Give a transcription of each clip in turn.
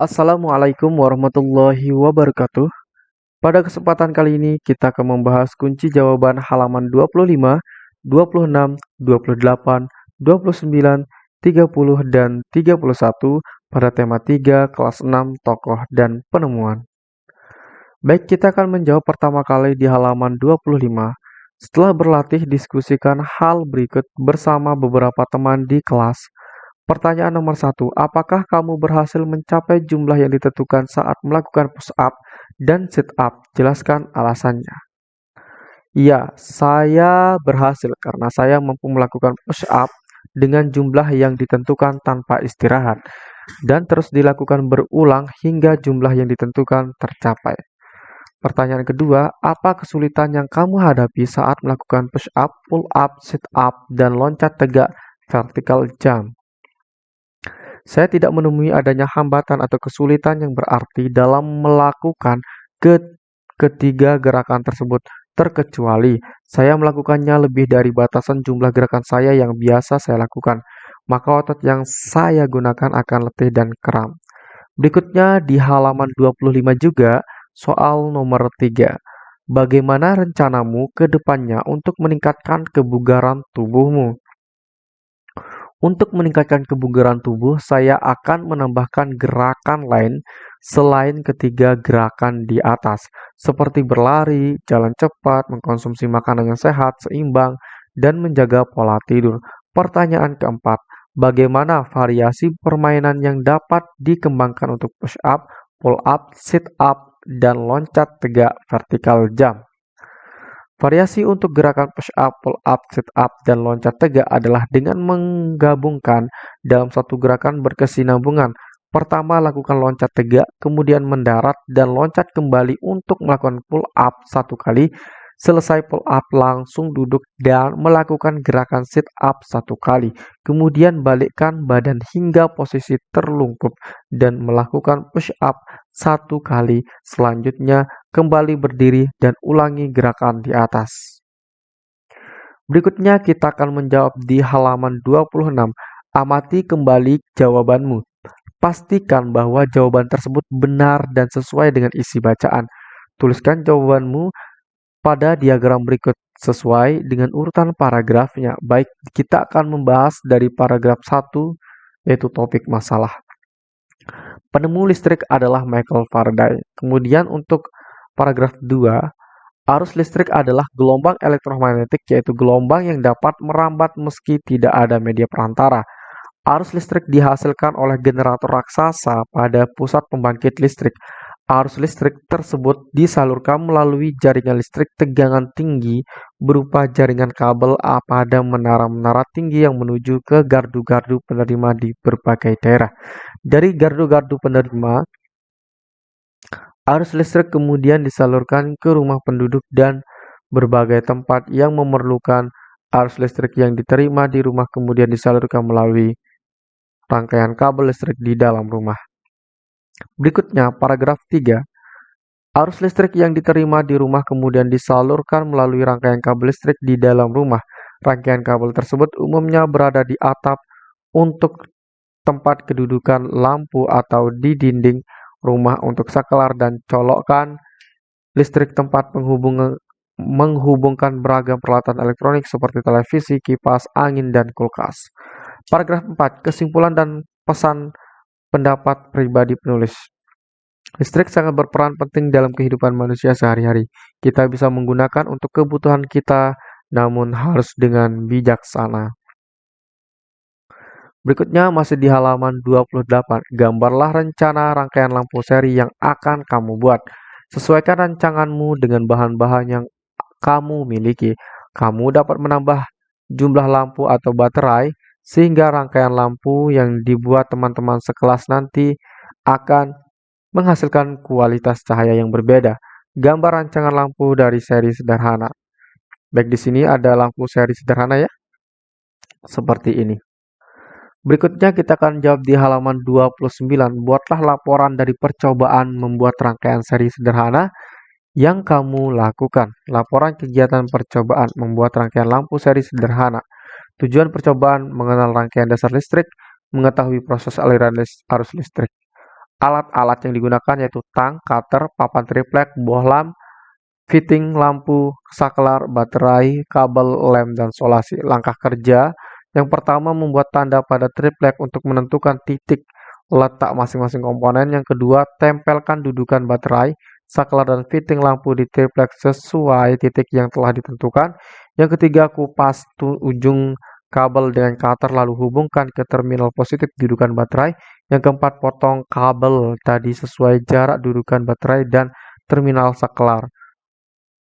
Assalamualaikum warahmatullahi wabarakatuh. Pada kesempatan kali ini kita akan membahas kunci jawaban halaman 25, 26, 28, 29, 30, dan 31 pada tema 3 kelas 6 tokoh dan penemuan. Baik, kita akan menjawab pertama kali di halaman 25. Setelah berlatih, diskusikan hal berikut bersama beberapa teman di kelas. Pertanyaan nomor satu, apakah kamu berhasil mencapai jumlah yang ditentukan saat melakukan push up dan sit up? Jelaskan alasannya. Ya, saya berhasil karena saya mampu melakukan push up dengan jumlah yang ditentukan tanpa istirahat dan terus dilakukan berulang hingga jumlah yang ditentukan tercapai. Pertanyaan kedua, apa kesulitan yang kamu hadapi saat melakukan push up, pull up, sit up, dan loncat tegak vertical jump? Saya tidak menemui adanya hambatan atau kesulitan yang berarti dalam melakukan ke ketiga gerakan tersebut, terkecuali saya melakukannya lebih dari batasan jumlah gerakan saya yang biasa saya lakukan, maka otot yang saya gunakan akan letih dan kram. Berikutnya di halaman 25 juga, Soal nomor 3. Bagaimana rencanamu ke depannya untuk meningkatkan kebugaran tubuhmu? Untuk meningkatkan kebugaran tubuh, saya akan menambahkan gerakan lain selain ketiga gerakan di atas, seperti berlari, jalan cepat, mengkonsumsi makanan yang sehat, seimbang, dan menjaga pola tidur. Pertanyaan keempat, bagaimana variasi permainan yang dapat dikembangkan untuk push up, pull up, sit up, dan loncat tegak vertikal jump. Variasi untuk gerakan push up, pull up, sit up, dan loncat tegak adalah dengan menggabungkan dalam satu gerakan berkesinambungan. Pertama, lakukan loncat tegak, kemudian mendarat dan loncat kembali untuk melakukan pull up satu kali, Selesai pull up langsung duduk dan melakukan gerakan sit up satu kali. Kemudian balikkan badan hingga posisi terlungkup dan melakukan push up satu kali. Selanjutnya kembali berdiri dan ulangi gerakan di atas. Berikutnya kita akan menjawab di halaman 26. Amati kembali jawabanmu. Pastikan bahwa jawaban tersebut benar dan sesuai dengan isi bacaan. Tuliskan jawabanmu pada diagram berikut sesuai dengan urutan paragrafnya. Baik, kita akan membahas dari paragraf 1 yaitu topik masalah. Penemu listrik adalah Michael Faraday. Kemudian untuk paragraf 2, arus listrik adalah gelombang elektromagnetik yaitu gelombang yang dapat merambat meski tidak ada media perantara. Arus listrik dihasilkan oleh generator raksasa pada pusat pembangkit listrik. Arus listrik tersebut disalurkan melalui jaringan listrik tegangan tinggi berupa jaringan kabel A pada menara-menara tinggi yang menuju ke gardu-gardu penerima di berbagai daerah. Dari gardu-gardu penerima, arus listrik kemudian disalurkan ke rumah penduduk dan berbagai tempat yang memerlukan arus listrik yang diterima di rumah kemudian disalurkan melalui rangkaian kabel listrik di dalam rumah. Berikutnya, paragraf 3. Arus listrik yang diterima di rumah kemudian disalurkan melalui rangkaian kabel listrik di dalam rumah. Rangkaian kabel tersebut umumnya berada di atap untuk tempat kedudukan lampu atau di dinding rumah untuk saklar dan colokan listrik tempat penghubung menghubungkan beragam peralatan elektronik seperti televisi, kipas, angin, dan kulkas. Paragraf 4. Kesimpulan dan pesan Pendapat pribadi penulis Listrik sangat berperan penting dalam kehidupan manusia sehari-hari. Kita bisa menggunakan untuk kebutuhan kita, namun harus dengan bijaksana. Berikutnya masih di halaman 28. Gambarlah rencana rangkaian lampu seri yang akan kamu buat. Sesuaikan rancanganmu dengan bahan-bahan yang kamu miliki. Kamu dapat menambah jumlah lampu atau baterai sehingga rangkaian lampu yang dibuat teman-teman sekelas nanti akan menghasilkan kualitas cahaya yang berbeda. Gambar rancangan lampu dari seri sederhana. Baik di sini ada lampu seri sederhana ya. Seperti ini. Berikutnya kita akan jawab di halaman 29. Buatlah laporan dari percobaan membuat rangkaian seri sederhana yang kamu lakukan. Laporan kegiatan percobaan membuat rangkaian lampu seri sederhana. Tujuan percobaan mengenal rangkaian dasar listrik, mengetahui proses aliran arus listrik. alat-alat yang digunakan yaitu tang, cutter, papan triplek, bohlam, fitting lampu, saklar, baterai, kabel, lem, dan solasi. Langkah kerja yang pertama membuat tanda pada triplek untuk menentukan titik letak masing-masing komponen. Yang kedua, tempelkan dudukan baterai, saklar, dan fitting lampu di triplek sesuai titik yang telah ditentukan. Yang ketiga, kupas ujung kabel dengan cutter lalu hubungkan ke terminal positif dudukan baterai. Yang keempat, potong kabel tadi sesuai jarak dudukan baterai dan terminal saklar.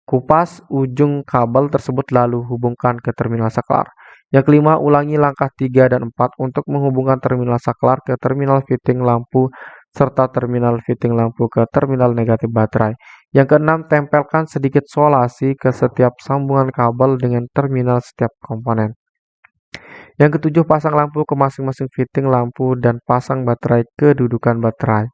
Kupas ujung kabel tersebut lalu hubungkan ke terminal saklar. Yang kelima, ulangi langkah 3 dan 4 untuk menghubungkan terminal saklar ke terminal fitting lampu serta terminal fitting lampu ke terminal negatif baterai. Yang keenam, tempelkan sedikit solasi ke setiap sambungan kabel dengan terminal setiap komponen. Yang ketujuh, pasang lampu ke masing-masing fitting lampu dan pasang baterai ke dudukan baterai.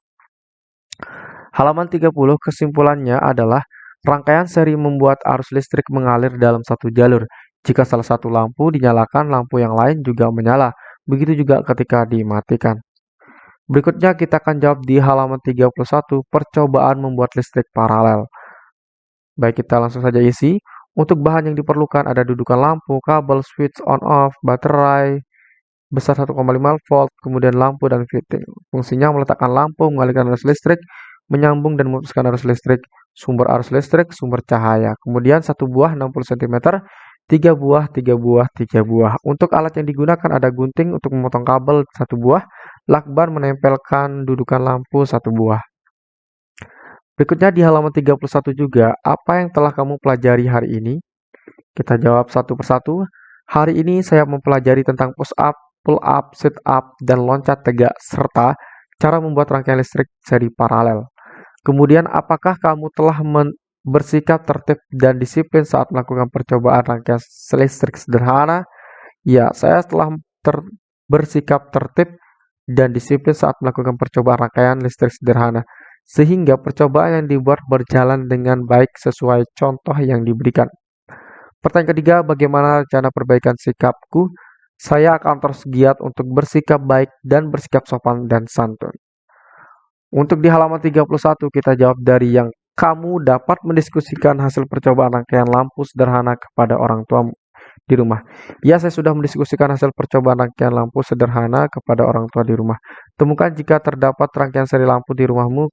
Halaman 30 kesimpulannya adalah Rangkaian seri membuat arus listrik mengalir dalam satu jalur. Jika salah satu lampu dinyalakan, lampu yang lain juga menyala. Begitu juga ketika dimatikan. Berikutnya kita akan jawab di halaman 31, percobaan membuat listrik paralel. Baik, kita langsung saja isi. Untuk bahan yang diperlukan ada dudukan lampu, kabel, switch on-off, baterai, besar 1,5 volt, kemudian lampu dan fitting. Fungsinya meletakkan lampu, mengalirkan arus listrik, menyambung dan memutuskan arus listrik, sumber arus listrik, sumber cahaya. Kemudian satu buah 60 cm, tiga buah, tiga buah, tiga buah. Untuk alat yang digunakan ada gunting untuk memotong kabel satu buah, lakban menempelkan dudukan lampu satu buah. Berikutnya di halaman 31 juga, apa yang telah kamu pelajari hari ini? Kita jawab satu persatu. Hari ini saya mempelajari tentang push up, pull up, sit up, dan loncat tegak, serta cara membuat rangkaian listrik seri paralel. Kemudian, apakah kamu telah bersikap tertib dan disiplin saat melakukan percobaan rangkaian listrik sederhana? Ya, saya telah ter bersikap tertib dan disiplin saat melakukan percobaan rangkaian listrik sederhana, sehingga percobaan yang dibuat berjalan dengan baik sesuai contoh yang diberikan. Pertanyaan ketiga, bagaimana rencana perbaikan sikapku? Saya akan terus giat untuk bersikap baik dan bersikap sopan dan santun. Untuk di halaman 31 kita jawab dari yang kamu dapat mendiskusikan hasil percobaan rangkaian lampu sederhana kepada orang tua di rumah. Ya, saya sudah mendiskusikan hasil percobaan rangkaian lampu sederhana kepada orang tua di rumah. Temukan jika terdapat rangkaian seri lampu di rumahmu,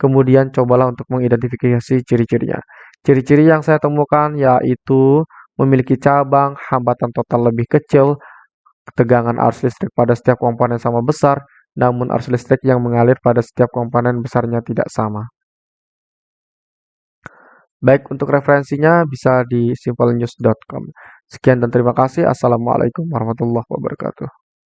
kemudian cobalah untuk mengidentifikasi ciri-cirinya. Ciri-ciri yang saya temukan yaitu memiliki cabang, hambatan total lebih kecil, ketegangan arus listrik pada setiap komponen sama besar, namun arus listrik yang mengalir pada setiap komponen besarnya tidak sama. Baik, untuk referensinya bisa di simplenews.com. Sekian dan terima kasih. Assalamualaikum warahmatullahi wabarakatuh.